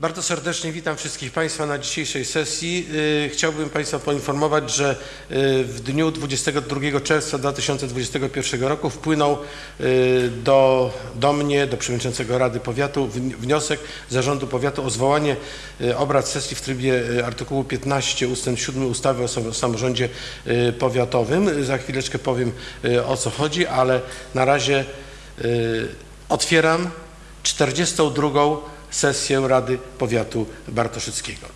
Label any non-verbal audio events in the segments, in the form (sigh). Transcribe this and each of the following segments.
Bardzo serdecznie witam wszystkich Państwa na dzisiejszej sesji. Y, Chciałbym Państwa poinformować, że y, w dniu 22 czerwca 2021 roku wpłynął y, do, do mnie, do Przewodniczącego Rady Powiatu wni- wniosek Zarządu Powiatu o zwołanie obrad sesji w trybie artykułu 15 ust. 7 ustawy o sam- samorządzie powiatowym. Za chwileczkę powiem o co chodzi, ale na razie otwieram 42 sesję Rady Powiatu Bartoszyckiego.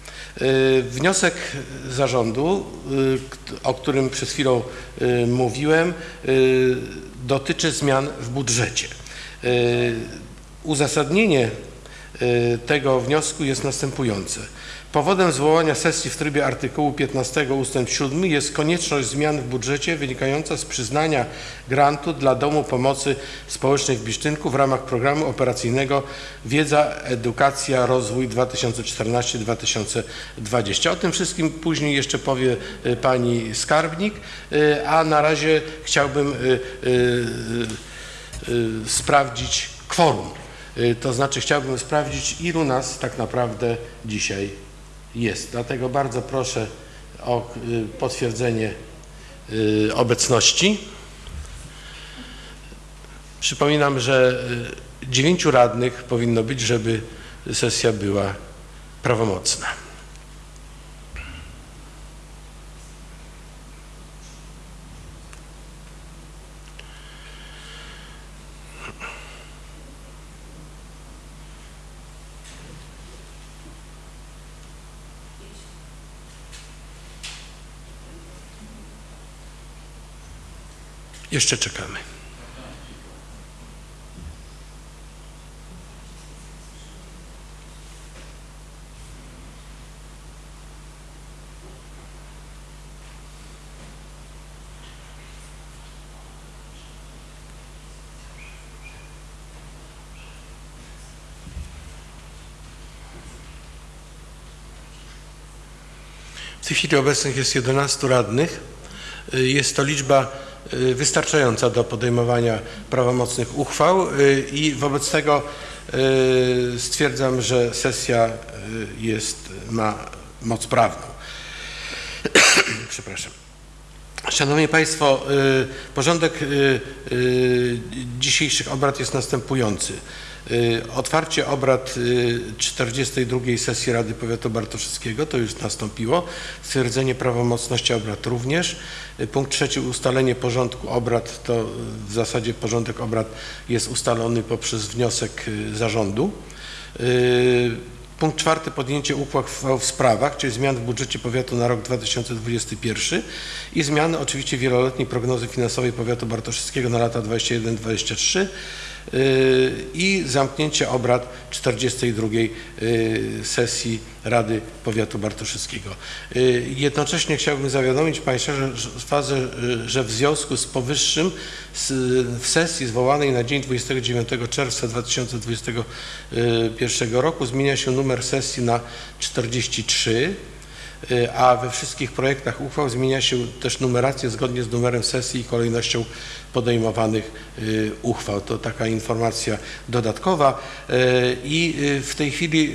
Y, Wniosek zarządu, y, o którym przed chwilą y, mówiłem, dotyczy zmian w budżecie. Uzasadnienie tego wniosku jest następujące. Powodem zwołania sesji w trybie artykułu 15 ust. 7 jest konieczność zmian w budżecie wynikająca z przyznania grantu dla Domu Pomocy Społecznej w Bisztynku w ramach programu operacyjnego Wiedza, Edukacja, Rozwój 2014-2020. O tym wszystkim później jeszcze powie y, pani skarbnik, y, a na razie chciałbym y, sprawdzić kworum. To znaczy chciałbym sprawdzić, ilu nas tak naprawdę dzisiaj jest. Dlatego bardzo proszę o y, potwierdzenie y, obecności. Przypominam, że y, dziewięciu radnych powinno być, żeby sesja była prawomocna. Jeszcze czekamy. W tej chwili obecnych jest 11 radnych. Y, Jest to liczba wystarczająca do podejmowania prawomocnych uchwał y, i wobec tego y, stwierdzam, że sesja y, jest, ma moc prawną. (coughs) Przepraszam. Szanowni Państwo, y, porządek y, y, dzisiejszych obrad jest następujący. Otwarcie obrad y, 42 sesji Rady Powiatu Bartoszyckiego, to już nastąpiło. Stwierdzenie prawomocności obrad również. Punkt trzeci, ustalenie porządku obrad, to w zasadzie porządek obrad jest ustalony poprzez wniosek zarządu. Punkt czwarty, podjęcie uchwał w sprawach, czyli zmian w budżecie powiatu na rok 2021 i zmiany oczywiście wieloletniej prognozy finansowej powiatu bartoszyckiego na lata 21-23 yy, i zamknięcie obrad 42 yy, sesji Rady Powiatu Bartoszyckiego. Yy, Jednocześnie chciałbym zawiadomić Państwa, że, że- yy, w związku z powyższym w sesji zwołanej na dzień 29 czerwca 2021 roku zmienia się numer sesji na 43, y, a we wszystkich projektach uchwał zmienia się też numerację zgodnie z numerem sesji i kolejnością podejmowanych y, uchwał. To taka informacja dodatkowa Y, i y, w tej chwili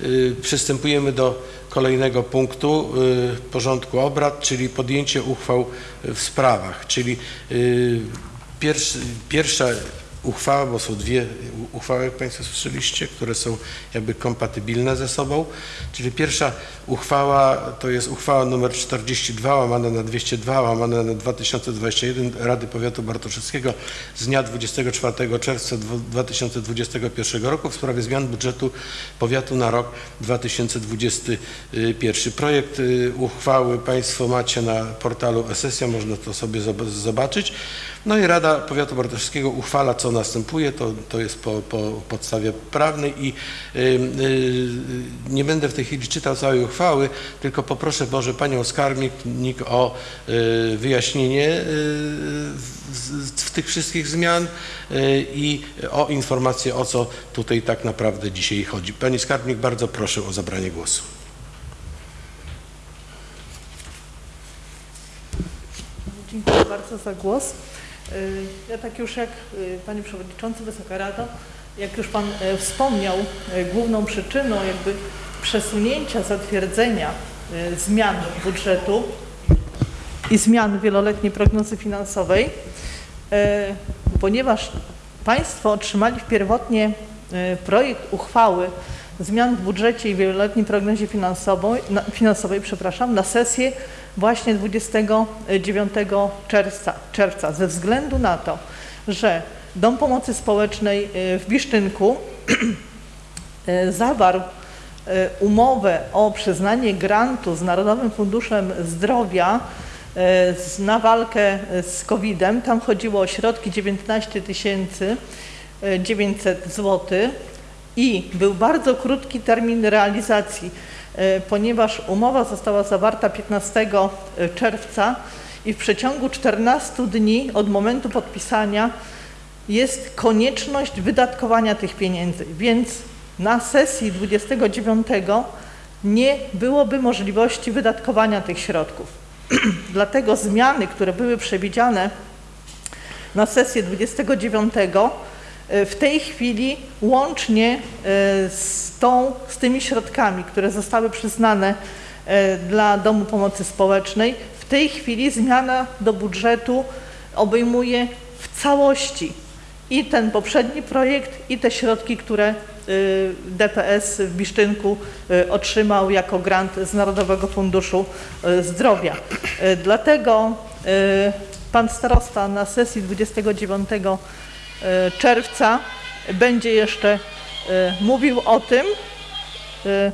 y, y, przystępujemy do kolejnego punktu y, porządku obrad, czyli podjęcie uchwał w sprawach, czyli y, pierwszy, pierwsza uchwała, bo są dwie uchwały, jak Państwo słyszeliście, które są jakby kompatybilne ze sobą. Czyli pierwsza uchwała to jest uchwała numer 42 łamane na 202 łamane na 2021 Rady Powiatu Bartoszyckiego z dnia 24 czerwca dwu- 2021 roku w sprawie zmian budżetu powiatu na rok 2021. Projekt y, uchwały Państwo macie na portalu e-sesja, można to sobie zob- zobaczyć. No i Rada Powiatu Bartoszyckiego uchwala, co następuje, to, to jest po, po podstawie prawnej i y, y, nie będę w tej chwili czytał całej uchwały, tylko poproszę może Panią Skarbnik o y, wyjaśnienie y, w, w tych wszystkich zmian y, i o informację, o co tutaj tak naprawdę dzisiaj chodzi. Pani Skarbnik, bardzo proszę o zabranie głosu. Dziękuję bardzo za głos. Y, Ja tak już jak y, Panie Przewodniczący, Wysoka Rado, Jak już Pan e, wspomniał, e, główną przyczyną jakby przesunięcia zatwierdzenia e, zmian budżetu i zmian wieloletniej prognozy finansowej, ponieważ Państwo otrzymali pierwotnie projekt uchwały zmian w budżecie i wieloletniej prognozie finansowej, na, finansowej przepraszam, na sesję właśnie 29 czerwca, czerwca ze względu na to, że Dom Pomocy Społecznej e, w Bisztynku e, (clears throat) zawarł e, umowę o przyznanie grantu z Narodowym Funduszem Zdrowia na walkę z COVID-em. Tam chodziło o środki 19 tysięcy e, 900 zł i był bardzo krótki termin realizacji, e, ponieważ umowa została zawarta 15 czerwca i w przeciągu 14 dni od momentu podpisania jest konieczność wydatkowania tych pieniędzy, więc na sesji 29 nie byłoby możliwości wydatkowania tych środków. (clears throat) Dlatego zmiany, które były przewidziane na sesję 29 e, w tej chwili łącznie e, z, tą, z tymi środkami, które zostały przyznane e, dla Domu Pomocy Społecznej, w tej chwili zmiana do budżetu obejmuje w całości i ten poprzedni projekt, i te środki, które DPS w Bisztynku y, otrzymał jako grant z Narodowego Funduszu Zdrowia. Dlatego pan starosta na sesji 29 y, czerwca będzie jeszcze y, mówił o tym, y,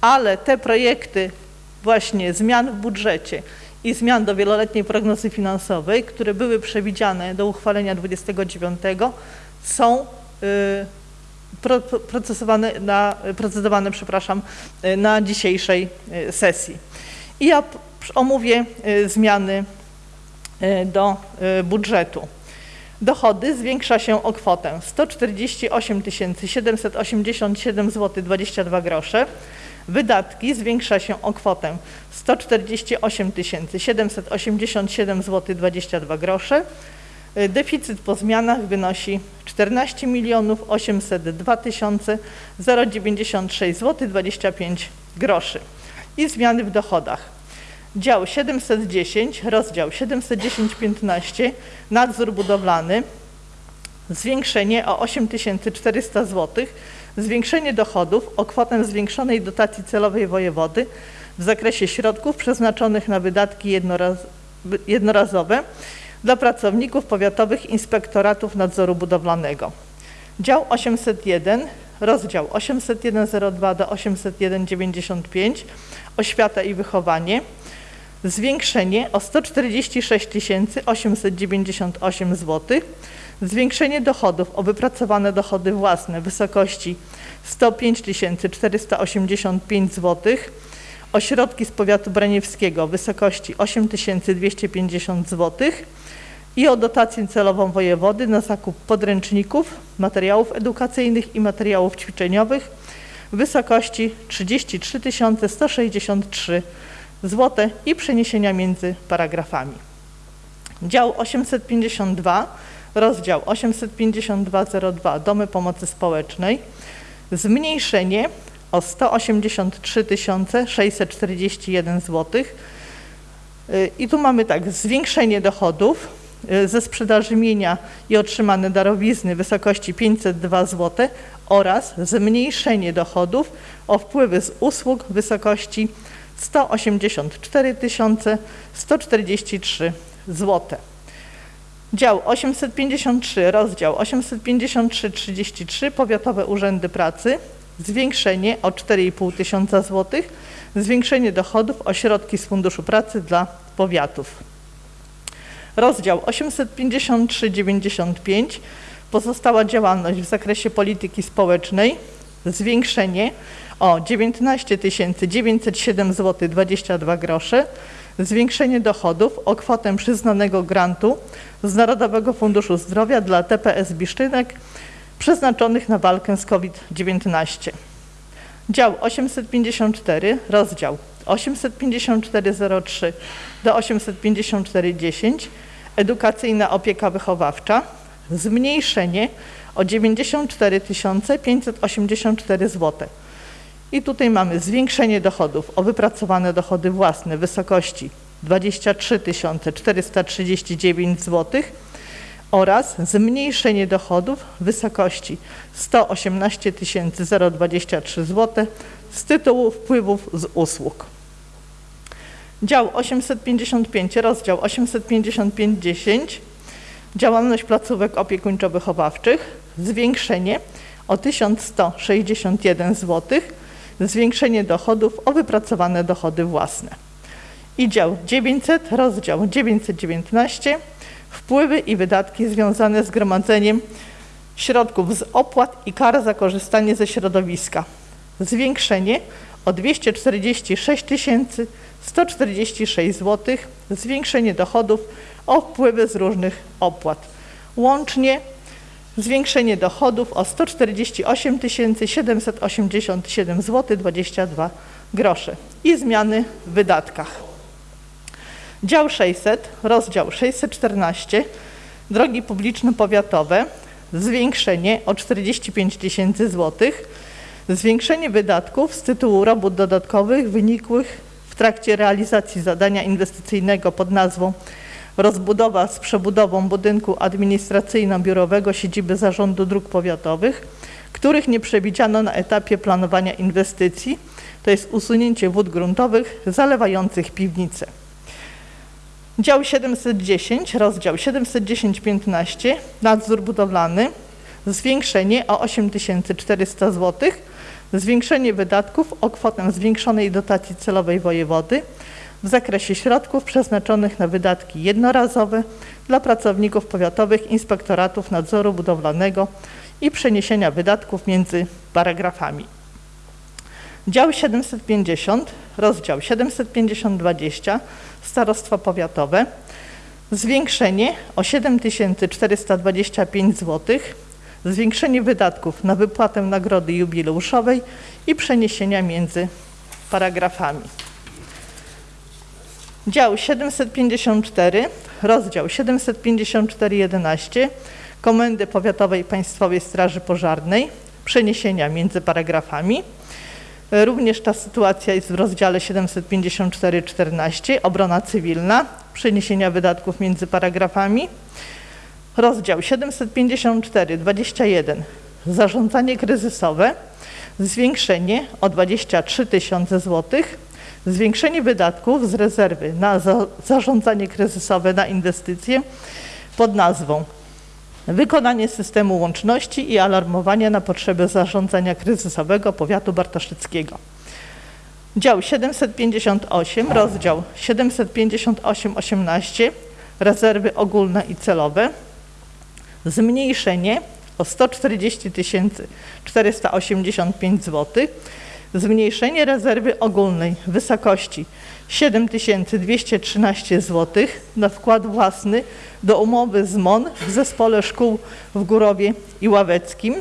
ale te projekty właśnie zmian w budżecie i zmian do wieloletniej prognozy finansowej, które były przewidziane do uchwalenia 29, są pro- procesowane na, procedowane przepraszam, na dzisiejszej sesji. I ja omówię zmiany do budżetu. Dochody zwiększa się o kwotę 148 787 zł 22 grosze. Wydatki zwiększa się o kwotę 148 787 zł 22 grosze. Y, Deficyt po zmianach wynosi 14 milionów 802 096 zł 25 groszy. I zmiany w dochodach. Dział 710, rozdział 710-15, nadzór budowlany, zwiększenie o 8400 zł, zwiększenie dochodów o kwotę zwiększonej dotacji celowej wojewody w zakresie środków przeznaczonych na wydatki jednoraz, jednorazowe dla pracowników powiatowych inspektoratów nadzoru budowlanego. Dział 801, rozdział 801.02 do 801.95, oświata i wychowanie, zwiększenie o 146 898 zł, zwiększenie dochodów o wypracowane dochody własne w wysokości 105 485 zł, ośrodki z powiatu braniewskiego w wysokości 8 250 zł i o dotację celową wojewody na zakup podręczników, materiałów edukacyjnych i materiałów ćwiczeniowych w wysokości 33 163 zł i przeniesienia między paragrafami. Dział 852, rozdział 852.02 Domy Pomocy Społecznej, zmniejszenie o 183 641 zł. I tu mamy tak, zwiększenie dochodów y, ze sprzedaży mienia i otrzymane darowizny w wysokości 502 zł oraz zmniejszenie dochodów o wpływy z usług w wysokości 184 143 zł. Dział 853, rozdział 853-33 Powiatowe Urzędy Pracy, zwiększenie o 4,5 tysiąca złotych, zwiększenie dochodów o środki z Funduszu Pracy dla powiatów. Rozdział 853-95 pozostała działalność w zakresie polityki społecznej, zwiększenie o 19 907 zł 22 grosze, zwiększenie dochodów o kwotę przyznanego grantu z Narodowego Funduszu Zdrowia dla TPS Bisztynek przeznaczonych na walkę z COVID-19. Dział 854, rozdział 854.03 do 854.10 Edukacyjna opieka wychowawcza, zmniejszenie o 94 584 zł. I tutaj mamy zwiększenie dochodów o wypracowane dochody własne w wysokości 23 439 zł oraz zmniejszenie dochodów w wysokości 118 023 zł z tytułu wpływów z usług. Dział 855, rozdział 855.10 Działalność placówek opiekuńczo-wychowawczych zwiększenie o 1161 zł, zwiększenie dochodów o wypracowane dochody własne. I dział 900, rozdział 919 wpływy i wydatki związane z gromadzeniem środków z opłat i kar za korzystanie ze środowiska. Zwiększenie o 246 146 zł, zwiększenie dochodów o wpływy z różnych opłat. Łącznie zwiększenie dochodów o 148 787 zł 22 grosze i zmiany w wydatkach. Dział 600, rozdział 614, drogi publiczne powiatowe, zwiększenie o 45 tysięcy złotych, zwiększenie wydatków z tytułu robót dodatkowych wynikłych w trakcie realizacji zadania inwestycyjnego pod nazwą rozbudowa z przebudową budynku administracyjno-biurowego siedziby Zarządu Dróg Powiatowych, których nie przewidziano na etapie planowania inwestycji, to jest usunięcie wód gruntowych zalewających piwnice. Dział 710, rozdział 710-15, nadzór budowlany, zwiększenie o 8400 zł, zwiększenie wydatków o kwotę zwiększonej dotacji celowej wojewody w zakresie środków przeznaczonych na wydatki jednorazowe dla pracowników powiatowych inspektoratów nadzoru budowlanego i przeniesienia wydatków między paragrafami. Dział 750, rozdział 750-20, starostwa powiatowe, zwiększenie o 7425 zł, zwiększenie wydatków na wypłatę nagrody jubileuszowej i przeniesienia między paragrafami. Dział 754, rozdział 754.11 Komendy Powiatowej Państwowej Straży Pożarnej, przeniesienia między paragrafami. Również ta sytuacja jest w rozdziale 754.14 Obrona cywilna, przeniesienia wydatków między paragrafami. Rozdział 754.21 Zarządzanie kryzysowe, zwiększenie o 23 tysiące złotych, zwiększenie wydatków z rezerwy na za zarządzanie kryzysowe na inwestycje pod nazwą Wykonanie systemu łączności i alarmowania na potrzeby zarządzania kryzysowego powiatu bartoszyckiego. Dział 758, rozdział 758-18 Rezerwy ogólne i celowe. Zmniejszenie o 140 485 zł. Zmniejszenie rezerwy ogólnej w wysokości 7213 zł na wkład własny do umowy z MON w Zespole Szkół w Górowie i Ławeckim.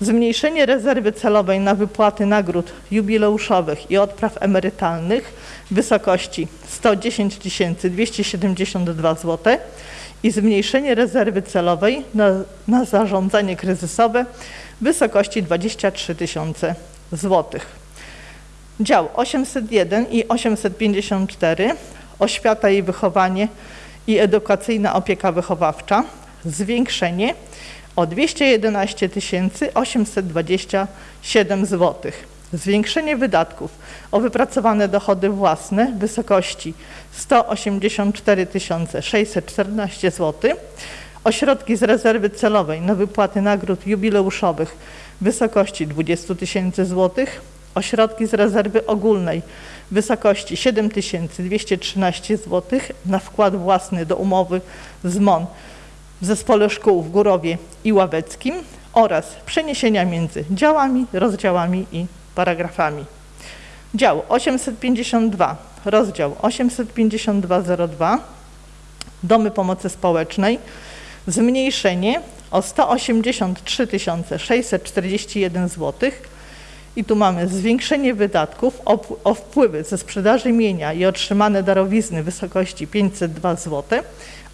Zmniejszenie rezerwy celowej na wypłaty nagród jubileuszowych i odpraw emerytalnych w wysokości 110 272 zł i zmniejszenie rezerwy celowej na, na zarządzanie kryzysowe w wysokości 23 tysiące złotych. Dział 801 i 854 Oświata i wychowanie i edukacyjna opieka wychowawcza zwiększenie o 211 827 zł. Zwiększenie wydatków o wypracowane dochody własne w wysokości 184 614 zł. Ośrodki z rezerwy celowej na wypłaty nagród jubileuszowych w wysokości 20 tysięcy złotych ośrodki z rezerwy ogólnej w wysokości 7213 zł na wkład własny do umowy z MON w Zespole Szkół w Górowie i Ławeckim oraz przeniesienia między działami, rozdziałami i paragrafami. Dział 852, rozdział 852.02 Domy Pomocy Społecznej zmniejszenie o 183 641 zł i tu mamy zwiększenie wydatków o, wpływy ze sprzedaży mienia i otrzymane darowizny w wysokości 502 zł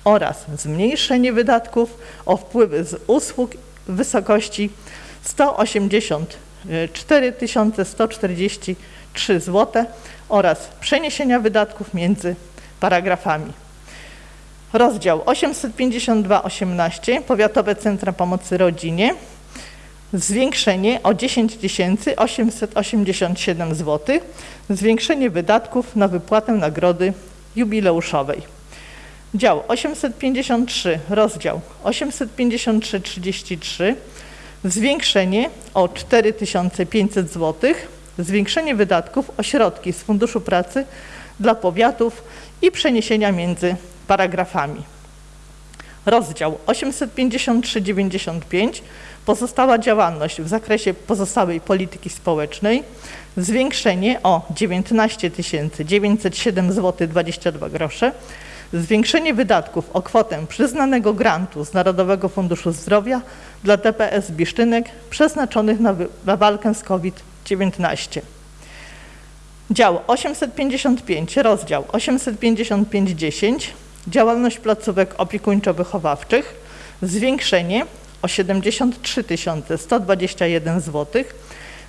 oraz zmniejszenie wydatków o wpływy z usług w wysokości 184 143 zł oraz przeniesienia wydatków między paragrafami. Rozdział 852.18 Powiatowe Centra Pomocy Rodzinie. Zwiększenie o 10 887 zł, zwiększenie wydatków na wypłatę nagrody jubileuszowej. Dział 853, rozdział 853-33, zwiększenie o 4500 zł, zwiększenie wydatków o środki z Funduszu Pracy dla powiatów i przeniesienia między paragrafami. Rozdział 853-95, pozostała działalność w zakresie pozostałej polityki społecznej, zwiększenie o 19 907 zł 22 grosze, zwiększenie wydatków o kwotę przyznanego grantu z Narodowego Funduszu Zdrowia dla DPS Bisztynek przeznaczonych na, na walkę z COVID-19. Dział 855, rozdział 855.10, działalność placówek opiekuńczo-wychowawczych, zwiększenie o 73 121 zł,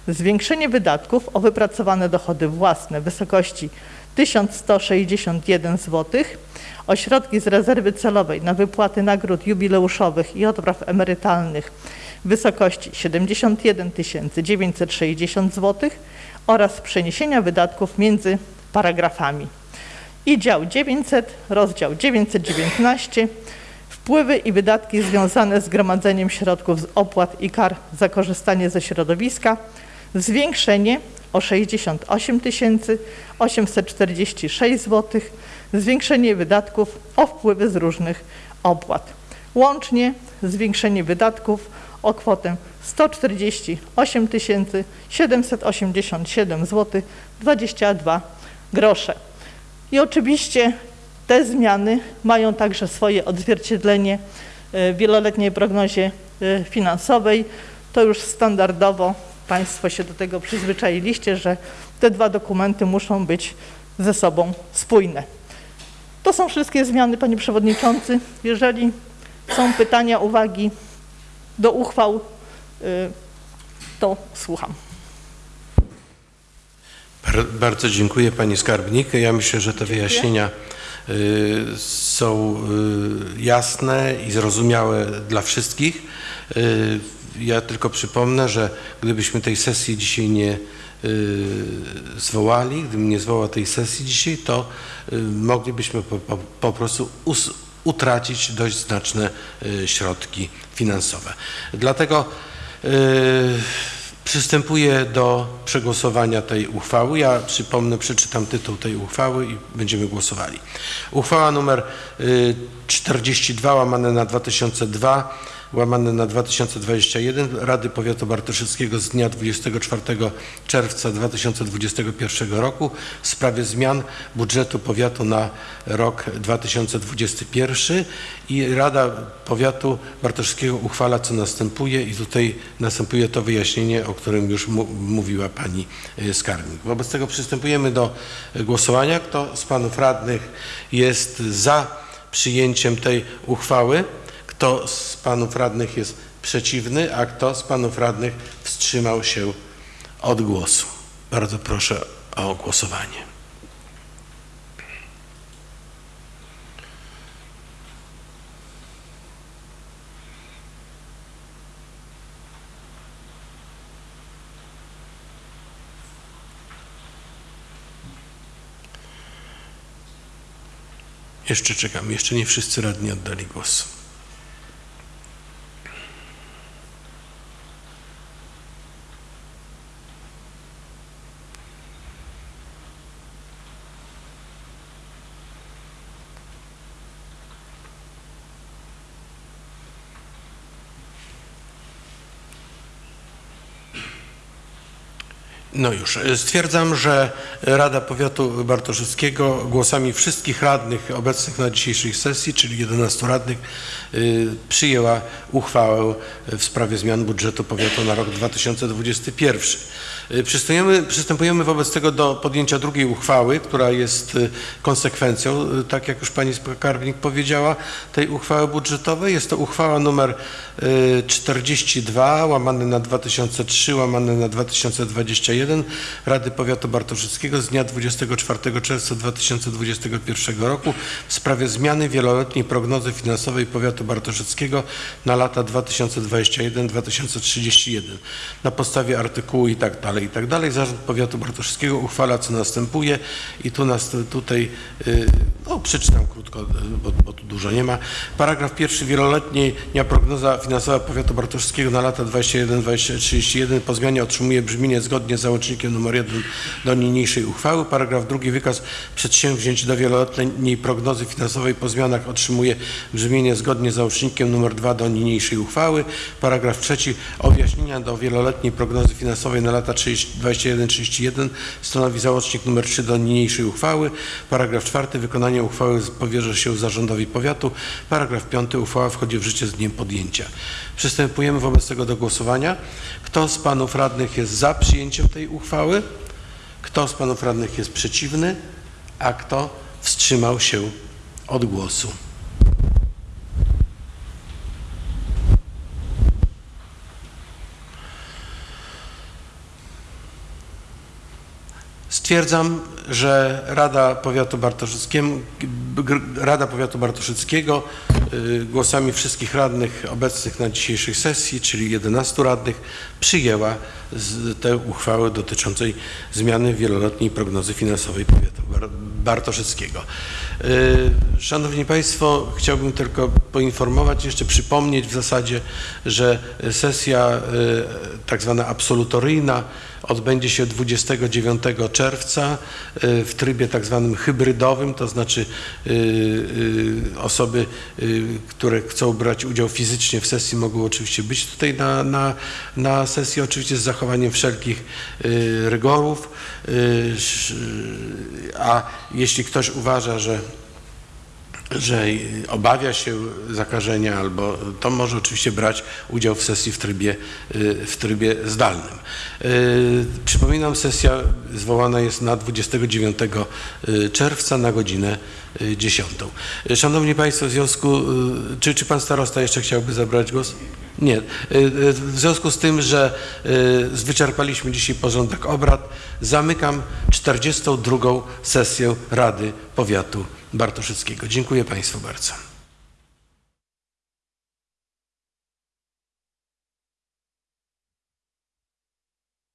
zwiększenie wydatków o wypracowane dochody własne w wysokości 1161 zł, o środki z rezerwy celowej na wypłaty nagród jubileuszowych i odpraw emerytalnych w wysokości 71 960 zł oraz przeniesienia wydatków między paragrafami. I dział 900, rozdział 919, wpływy i wydatki związane z gromadzeniem środków z opłat i kar za korzystanie ze środowiska, zwiększenie o 68 846 zł, zwiększenie wydatków o wpływy z różnych opłat. Łącznie zwiększenie wydatków o kwotę 148 787 zł 22 grosze. I oczywiście te zmiany mają także swoje odzwierciedlenie w wieloletniej prognozie e, finansowej. To już standardowo Państwo się do tego przyzwyczailiście, że te dwa dokumenty muszą być ze sobą spójne. To są wszystkie zmiany, Panie Przewodniczący. Jeżeli są pytania, uwagi do uchwał, y, to słucham. Bar- Bardzo dziękuję Pani Skarbnik. Ja myślę, że te wyjaśnienia y, są y, jasne i zrozumiałe dla wszystkich. Y, Ja tylko przypomnę, że gdybyśmy tej sesji dzisiaj nie zwołali, gdybym nie zwołał tej sesji dzisiaj, to moglibyśmy po, po, po prostu utracić dość znaczne środki finansowe. Dlatego Przystępuję do przegłosowania tej uchwały. Ja przypomnę, przeczytam tytuł tej uchwały i będziemy głosowali. Uchwała y, 42 łamane na 2002 łamane na 2021 Rady Powiatu Bartoszyckiego z dnia 24 czerwca 2021 roku w sprawie zmian budżetu powiatu na rok 2021 i Rada Powiatu Bartoszyckiego uchwala co następuje i tutaj następuje to wyjaśnienie, o którym już mówiła Pani y, Skarbnik. Wobec tego przystępujemy do y, głosowania. Kto z Panów Radnych jest za przyjęciem tej uchwały? Kto z Panów Radnych jest przeciwny, a kto z Panów Radnych wstrzymał się od głosu? Bardzo proszę o głosowanie. Jeszcze czekam, jeszcze nie wszyscy radni oddali głos. No już. Stwierdzam, że Rada Powiatu Bartoszewskiego głosami wszystkich radnych obecnych na dzisiejszej sesji, czyli 11 radnych, y, przyjęła uchwałę w sprawie zmian budżetu powiatu na rok 2021. Y, Przystępujemy, przystępujemy wobec tego do podjęcia drugiej uchwały, która jest y, konsekwencją, y, tak jak już pani skarbnik powiedziała, tej uchwały budżetowej. Jest to uchwała numer y, 42 łamane na 2003 łamane na 2021 Rady Powiatu Bartoszyckiego z dnia 24 czerwca 2021 roku w sprawie zmiany wieloletniej prognozy finansowej Powiatu Bartoszyckiego na lata 2021-2031 na podstawie artykułu i tak dalej, i tak dalej. Zarząd Powiatu Bartoszyckiego uchwala co następuje i tu nas tutaj, y, no przeczytam krótko, bo, bo tu dużo nie ma. Paragraf pierwszy wieloletnia prognoza finansowa Powiatu Bartoszyckiego na lata 21-2031 po zmianie otrzymuje brzmienie zgodnie z załącznikiem nr 1 do niniejszej uchwały. Paragraf drugi wykaz przedsięwzięć do wieloletniej prognozy finansowej po zmianach otrzymuje brzmienie zgodnie z załącznikiem nr 2 do niniejszej uchwały. Paragraf trzeci objaśnienia do wieloletniej prognozy finansowej na lata 21-31 stanowi załącznik nr 3 do niniejszej uchwały. Paragraf czwarty wykonanie uchwały powierza się zarządowi powiatu. Paragraf piąty uchwała wchodzi w życie z dniem podjęcia. Przystępujemy wobec tego do głosowania. Kto z panów radnych jest za przyjęciem tej uchwały? Kto z panów radnych jest przeciwny? A kto wstrzymał się od głosu? Stwierdzam, że Rada Powiatu Rada Powiatu Bartoszyckiego y, głosami wszystkich radnych obecnych na dzisiejszej sesji, czyli 11 radnych, przyjęła tę uchwałę dotyczącej zmiany wieloletniej prognozy finansowej Powiatu Bar- Bartoszyckiego. Y, Szanowni Państwo, chciałbym tylko poinformować, jeszcze przypomnieć w zasadzie, że sesja y, tak zwana absolutoryjna odbędzie się 29 czerwca y, w trybie tak zwanym hybrydowym, to znaczy y, y, osoby, które chcą brać udział fizycznie w sesji mogą oczywiście być tutaj na, na, na sesji, oczywiście z zachowaniem wszelkich rygorów, a jeśli ktoś uważa, że że obawia się zakażenia albo to może oczywiście brać udział w sesji w trybie, y, w trybie zdalnym. Y, Przypominam, sesja zwołana jest na 29 y, czerwca na godzinę y, 10. Y, Szanowni Państwo, w związku, y, czy, czy Pan Starosta jeszcze chciałby zabrać głos? Nie. Y, y, W związku z tym, że y, wyczerpaliśmy dzisiaj porządek obrad, zamykam 42. sesję Rady Powiatu Bartoszyckiego. Dziękuję Państwu bardzo.